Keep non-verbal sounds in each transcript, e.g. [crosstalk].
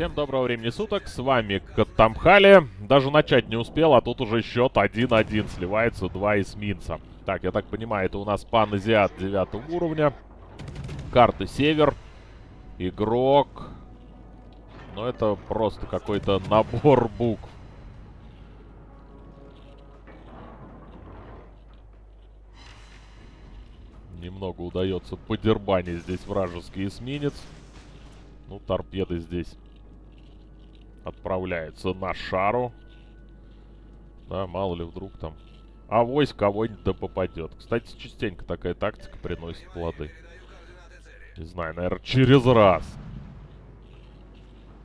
Всем доброго времени суток, с вами Катамхали. Даже начать не успел, а тут уже счет 1-1, сливается два эсминца. Так, я так понимаю, это у нас пан-азиат 9 уровня. Карты Север. Игрок. Ну, это просто какой-то набор букв. Немного удается подербанить здесь вражеский эсминец. Ну, торпеды здесь отправляются на шару. Да, мало ли вдруг там... А войск кого-нибудь да попадет. Кстати, частенько такая тактика приносит плоды. Не знаю, наверное, через раз.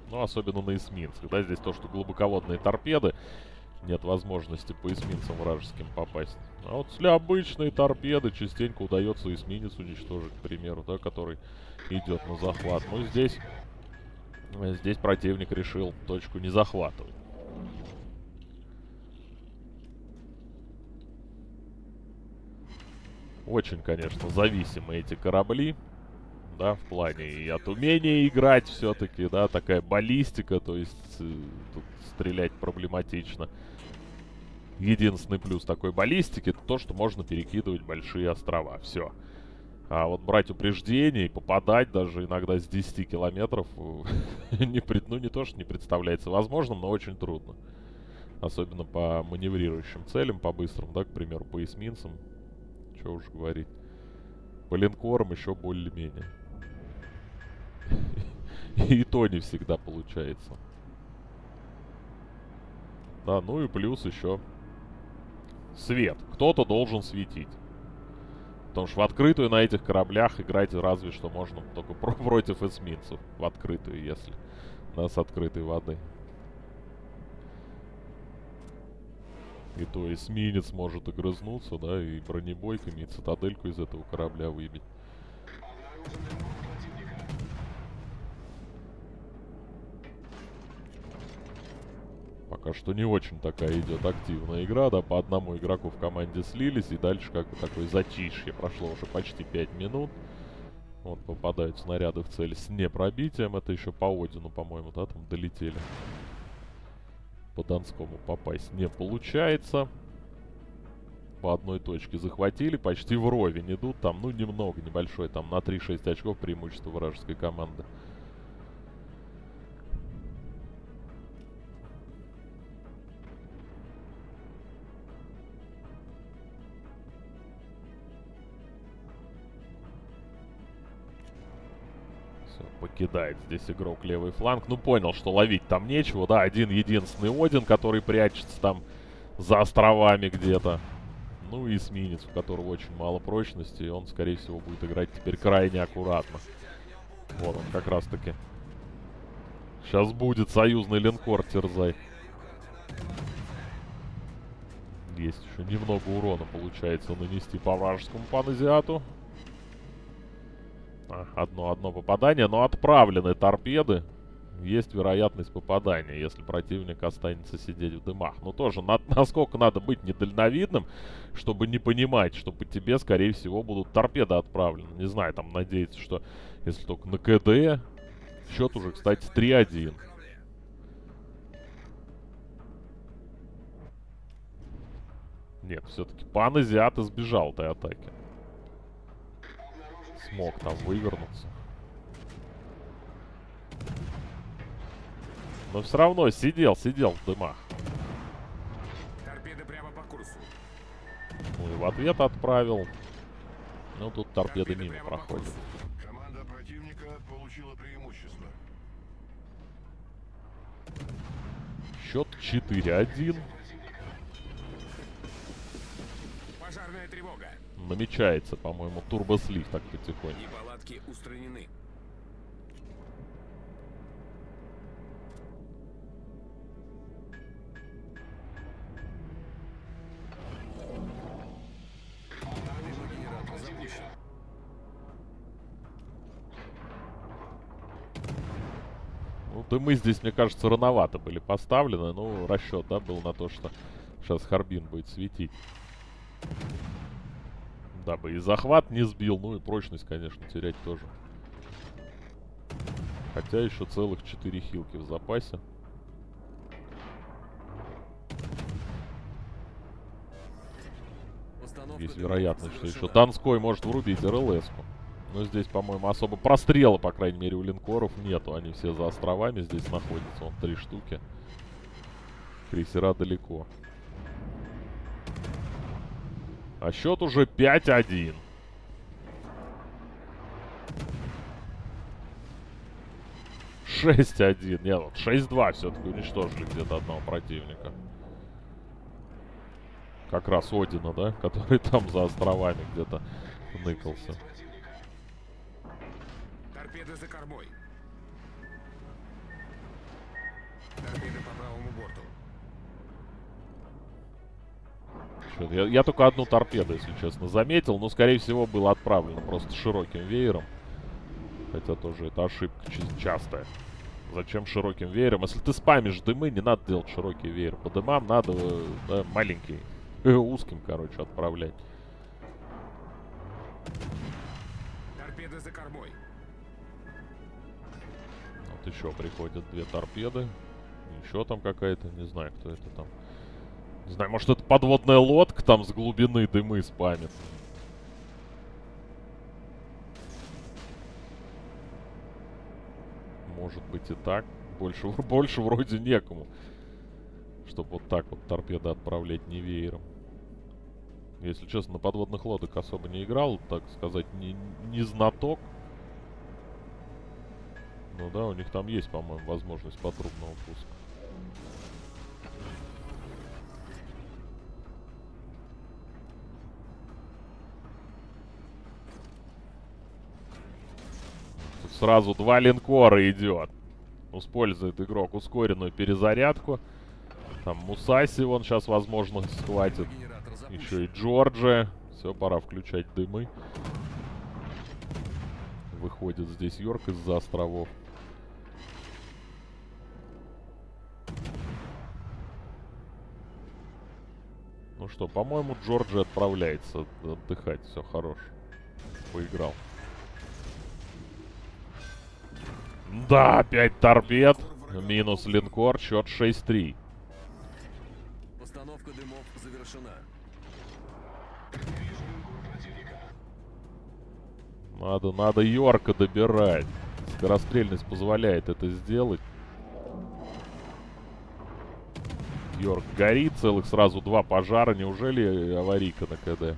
Ну, особенно на эсминцах. Да, здесь то, что глубоководные торпеды. Нет возможности по эсминцам вражеским попасть. А вот если обычные торпеды частенько удается эсминец уничтожить, к примеру, да, который идет на захват. Ну, здесь... Здесь противник решил точку не захватывать. Очень, конечно, зависимы эти корабли. Да, в плане и от умения играть все-таки, да, такая баллистика, то есть э, тут стрелять проблематично. Единственный плюс такой баллистики, то, что можно перекидывать большие острова. Все. А вот брать упреждение и попадать даже иногда с 10 километров, [laughs] не, ну не то, что не представляется возможным, но очень трудно. Особенно по маневрирующим целям, по быстрым, да, к примеру, по эсминцам что уж говорить. По линкорам еще более-менее. [laughs] И то не всегда получается. Да, ну и плюс еще свет. Кто-то должен светить. Потому что в открытую на этих кораблях играть разве что можно только [laughs] против эсминцев. В открытую, если. Да, с открытой воды. И то эсминец может огрызнуться, да, и бронебойками, и цитадельку из этого корабля выбить. Пока что не очень такая идет активная игра, да, по одному игроку в команде слились, и дальше как бы такое затишье. Прошло уже почти 5 минут. Вот попадают снаряды в цель с непробитием. Это еще по Одину, по-моему, да, там долетели по Донскому попасть не получается. По одной точке захватили, почти вровень идут. Там, ну, немного, небольшой, там на 3-6 очков преимущество вражеской команды. Покидает здесь игрок левый фланг. Ну, понял, что ловить там нечего. Да, один единственный Один, который прячется там за островами где-то. Ну и эсминец, у которого очень мало прочности. И он, скорее всего, будет играть теперь крайне аккуратно. Вот он как раз-таки. Сейчас будет союзный линкор терзай. Есть еще немного урона получается нанести по вражескому паназиату. Одно-одно попадание, но отправлены торпеды. Есть вероятность попадания, если противник останется сидеть в дымах. Но тоже, на, [laughs] насколько надо быть недальновидным, чтобы не понимать, что по тебе, скорее всего, будут торпеды отправлены. Не знаю, там надеяться, что если только на КД... Счет уже, кстати, 3-1. Нет, все-таки пан Азиат избежал этой атаки смог там вывернуться. Но все равно сидел, сидел в дымах. Торпеды прямо по курсу. Ну и в ответ отправил. Ну тут торпеды, торпеды мимо проходят. Команда противника получила преимущество. Счет 4-1. Намечается, по-моему, турбослив так потихоньку. Неполадки устранены. Ну, дымы здесь, мне кажется, рановато были поставлены. Ну, расчет, да, был на то, что сейчас Харбин будет светить. Дабы и захват не сбил, ну и прочность, конечно, терять тоже. Хотя еще целых 4 хилки в запасе. Есть вероятность, что еще Донской может врубить РЛС-ку. Но здесь, по-моему, особо прострела, по крайней мере, у линкоров нету. Они все за островами здесь находятся. Вон три штуки. Крейсера далеко. А счет уже 5-1. Шесть один. Нет, вот 6-2 все-таки уничтожили где-то одного противника. Как раз Одина, да? [laughs] Который там за островами где-то ныкался. Торпеды за кормой. Торпеды по правому борту. Я, я только одну торпеду, если честно, заметил. Но, скорее всего, было отправлено просто широким веером. Хотя тоже это ошибка ча- частая. Зачем широким веером? Если ты спамишь дымы, не надо делать широкий веер. По дымам надо да, маленький, э, узким, короче, отправлять. Торпеды за кормой. Вот еще приходят две торпеды. Еще там какая-то, не знаю, кто это там. Не знаю, может это подводная лодка там с глубины дымы спамит. Может быть и так. Больше, [laughs] больше вроде некому. Чтобы вот так вот торпеды отправлять не веером. Если честно, на подводных лодок особо не играл, так сказать, не, не знаток. Ну да, у них там есть, по-моему, возможность потрубного пуска. Сразу два линкора идет. Использует игрок ускоренную перезарядку. Там Мусаси вон сейчас, возможно, схватит. Еще и Джорджия. Все, пора включать дымы. Выходит здесь Йорк из-за островов. Ну что, по-моему, Джорджи отправляется отдыхать. Все, хорош. Поиграл. Да, 5 торпед. Минус линкор. Счет 6-3. Постановка дымов завершена. Надо, надо Йорка добирать. Скорострельность позволяет это сделать. Йорк горит, целых сразу два пожара. Неужели аварийка на КД?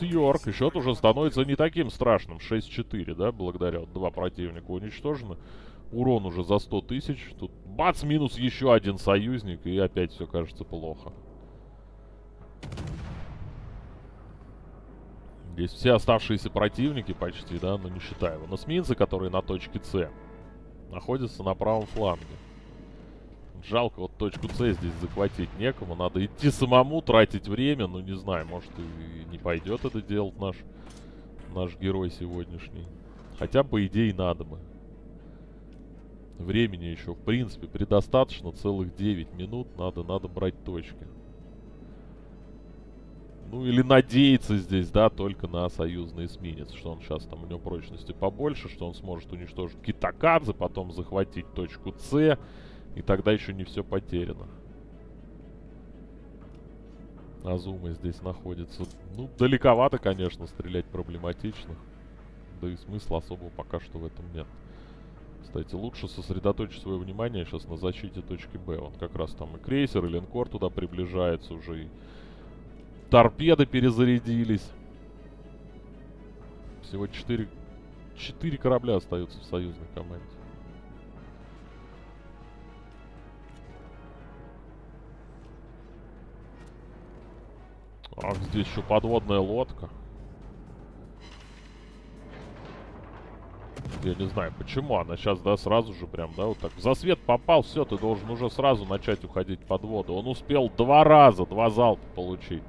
Минус Йорк. И счет уже становится не таким страшным. 6-4, да, благодаря вот два противника уничтожены. Урон уже за 100 тысяч. Тут бац, минус еще один союзник. И опять все кажется плохо. Здесь все оставшиеся противники почти, да, но не считая его. Носминцы, которые на точке С, находятся на правом фланге. Жалко, вот точку С здесь захватить некому. Надо идти самому, тратить время. Ну, не знаю, может и не пойдет это делать наш, наш герой сегодняшний. Хотя, по идее, надо бы. Времени еще, в принципе, предостаточно. Целых 9 минут. Надо, надо брать точки. Ну, или надеяться здесь, да, только на союзный эсминец. Что он сейчас там, у него прочности побольше, что он сможет уничтожить Китакадзе, потом захватить точку С. И тогда еще не все потеряно. Азума здесь находится. Ну, далековато, конечно, стрелять проблематично. Да и смысла особого пока что в этом нет. Кстати, лучше сосредоточить свое внимание сейчас на защите точки Б. Вот как раз там и крейсер, и линкор туда приближается уже. И торпеды перезарядились. Всего 4, 4 корабля остаются в союзной команде. Ах, здесь еще подводная лодка. Я не знаю, почему она сейчас, да, сразу же прям, да, вот так. За свет попал, все, ты должен уже сразу начать уходить под воду. Он успел два раза, два залпа получить.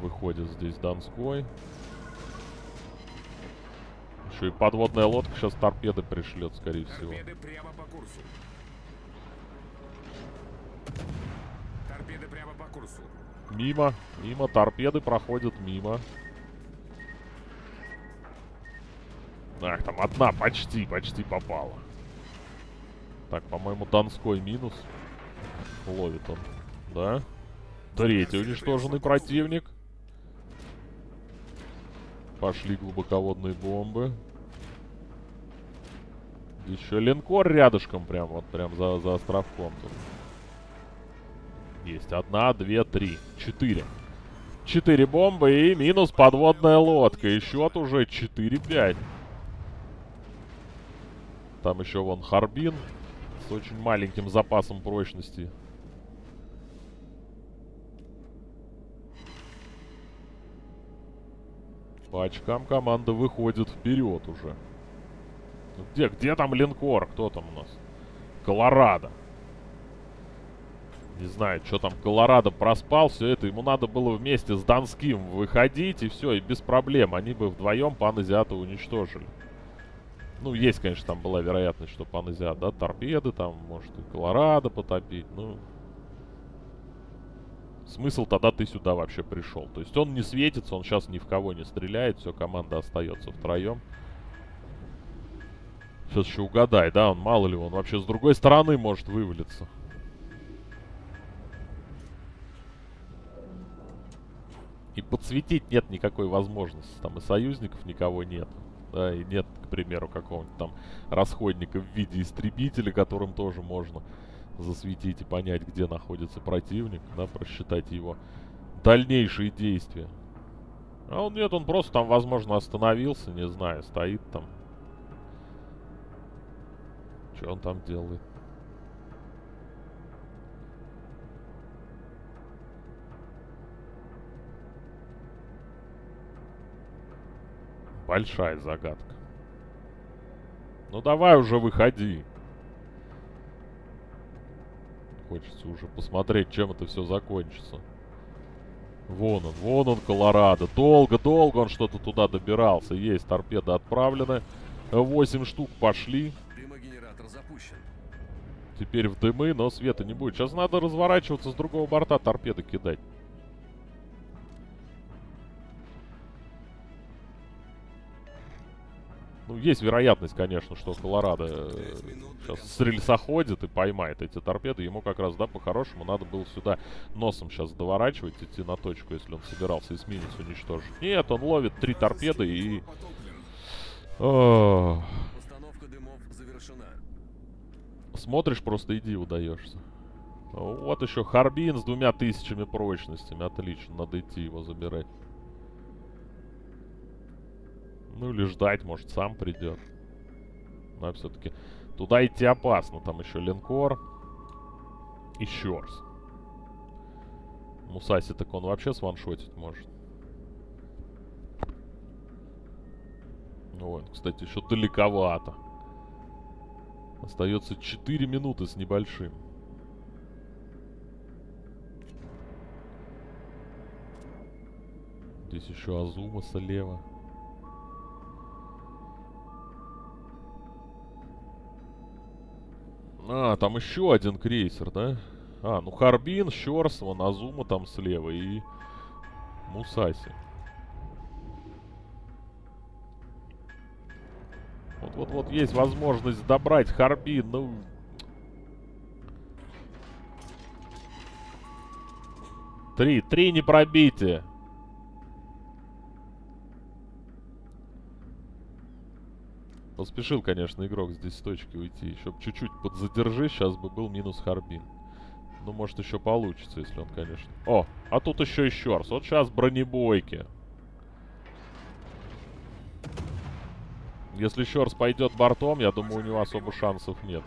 Выходит здесь Донской. Еще и подводная лодка сейчас торпеды пришлет, скорее всего. Торпеды прямо по курсу. Торпеды прямо по курсу. Мимо, мимо, торпеды проходят мимо. Ах, там одна почти, почти попала. Так, по-моему, Донской минус. Ловит он, да? Третий уничтоженный противник. Пошли глубоководные бомбы. Еще линкор рядышком, прям вот, прям за, за островком тут. Есть одна, две, три, четыре. Четыре бомбы и минус подводная лодка. И счет уже 4-5. Там еще вон Харбин с очень маленьким запасом прочности. По очкам команда выходит вперед уже. Где, где там линкор? Кто там у нас? Колорадо. Не знаю, что там Колорадо проспал все это. Ему надо было вместе с Донским выходить, и все, и без проблем. Они бы вдвоем Паназиата уничтожили. Ну, есть, конечно, там была вероятность, что Паназиат, да, торпеды там, может, и Колорадо потопить, ну... Смысл тогда ты сюда вообще пришел. То есть он не светится, он сейчас ни в кого не стреляет, все, команда остается втроем. Сейчас еще угадай, да, он мало ли, он вообще с другой стороны может вывалиться. И подсветить нет никакой возможности. Там и союзников никого нет. Да, и нет, к примеру, какого-нибудь там расходника в виде истребителя, которым тоже можно засветить и понять, где находится противник, да, просчитать его дальнейшие действия. А он нет, он просто там, возможно, остановился, не знаю, стоит там. Что он там делает? Большая загадка. Ну давай уже выходи. Хочется уже посмотреть, чем это все закончится. Вон он, вон он, Колорадо. Долго-долго он что-то туда добирался. Есть, торпеды отправлены. Восемь штук пошли. Дымогенератор запущен. Теперь в дымы, но света не будет. Сейчас надо разворачиваться с другого борта, торпеды кидать. Ну, есть вероятность, конечно, что Колорадо э, сейчас с рельса ходит и поймает эти торпеды. Ему как раз, да, по-хорошему надо было сюда носом сейчас доворачивать, идти на точку, если он собирался эсминец уничтожить. Нет, он ловит три торпеды и... Установка дымов завершена. Смотришь, просто иди удаешься. Вот еще Харбин с двумя тысячами прочностями. Отлично, надо идти его забирать. Ну или ждать, может сам придет. Но все-таки туда идти опасно. Там еще линкор. И Щорс. Мусаси так он вообще сваншотить может. Вот, кстати, еще далековато. Остается 4 минуты с небольшим. Здесь еще Азума слева. А, там еще один крейсер, да? А, ну Харбин, Щорс, вон Азума там слева и Мусаси. Вот-вот-вот есть возможность добрать Харбин, ну... Три, три не пробитие. Поспешил, конечно, игрок здесь с точки уйти. Еще чуть-чуть подзадержи, сейчас бы был минус Харбин. Ну, может, еще получится, если он, конечно... О, а тут еще и Щорс. Вот сейчас бронебойки. Если Щорс пойдет бортом, я думаю, у него особо шансов нет.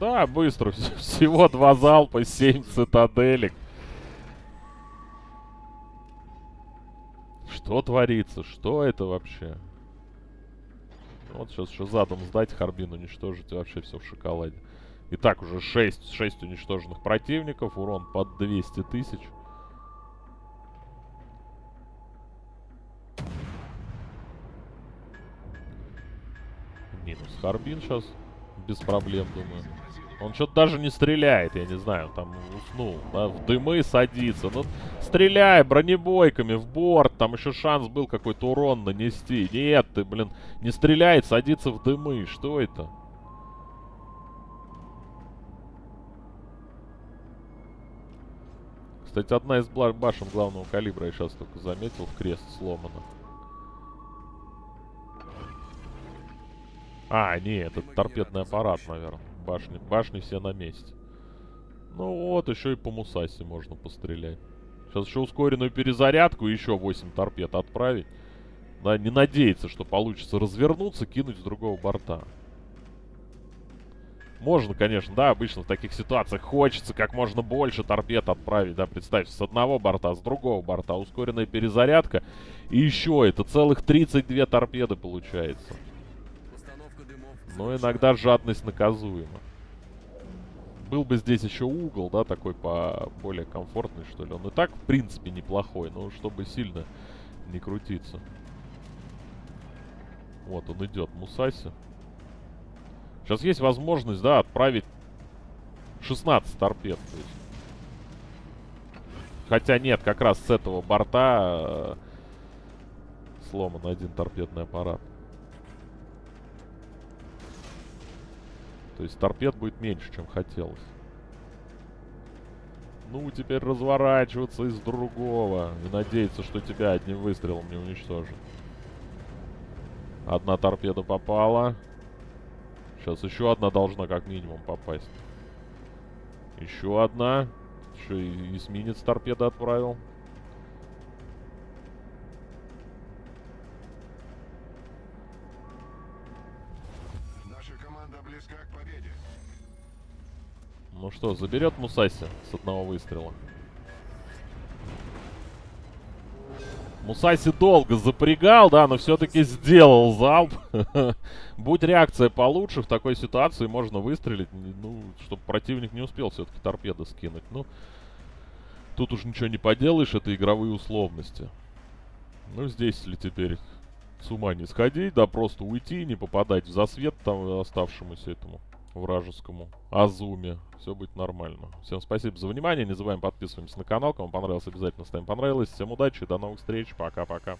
Да, быстро. [laughs] Всего два залпа, семь цитаделек. Что творится? Что это вообще? Ну, вот сейчас еще задом сдать Харбин, уничтожить вообще все в шоколаде. И так уже 6, 6 уничтоженных противников, урон под 200 тысяч. Минус Харбин сейчас, без проблем, думаю. Он что-то даже не стреляет, я не знаю, там уснул, да, в дымы садится. Ну, стреляй бронебойками в борт, там еще шанс был какой-то урон нанести. Нет, ты, блин, не стреляет, садится в дымы, что это? Кстати, одна из башен главного калибра, я сейчас только заметил, в крест сломана. А, не, это торпедный аппарат, наверное. Башни, башни все на месте. Ну вот, еще и по Мусаси можно пострелять. Сейчас еще ускоренную перезарядку и еще 8 торпед отправить. Да, не надеяться, что получится развернуться, кинуть с другого борта. Можно, конечно, да, обычно в таких ситуациях хочется как можно больше торпед отправить, да, представьте, с одного борта, с другого борта, ускоренная перезарядка, и еще это целых 32 торпеды получается. Но иногда жадность наказуема. Был бы здесь еще угол, да, такой по более комфортный, что ли. Он и так, в принципе, неплохой, но чтобы сильно не крутиться. Вот он идет, Мусаси. Сейчас есть возможность, да, отправить 16 торпед. то. Хотя нет, как раз с этого борта э, сломан один торпедный аппарат. То есть торпед будет меньше, чем хотелось. Ну, теперь разворачиваться из другого. И надеяться, что тебя одним выстрелом не уничтожат. Одна торпеда попала. Сейчас еще одна должна как минимум попасть. Еще одна. Еще и эсминец торпеды отправил. Близка к победе. Ну что, заберет Мусаси с одного выстрела? Мусаси долго запрягал, да, но все-таки сделал залп. [laughs] Будь реакция получше, в такой ситуации можно выстрелить, ну, чтобы противник не успел все-таки торпеды скинуть. Ну, тут уж ничего не поделаешь, это игровые условности. Ну, здесь, если теперь с ума не сходить, да, просто уйти, не попадать в засвет там оставшемуся этому вражескому Азуме. Все будет нормально. Всем спасибо за внимание. Не забываем подписываемся на канал. Кому понравилось, обязательно ставим понравилось. Всем удачи, до новых встреч. Пока-пока.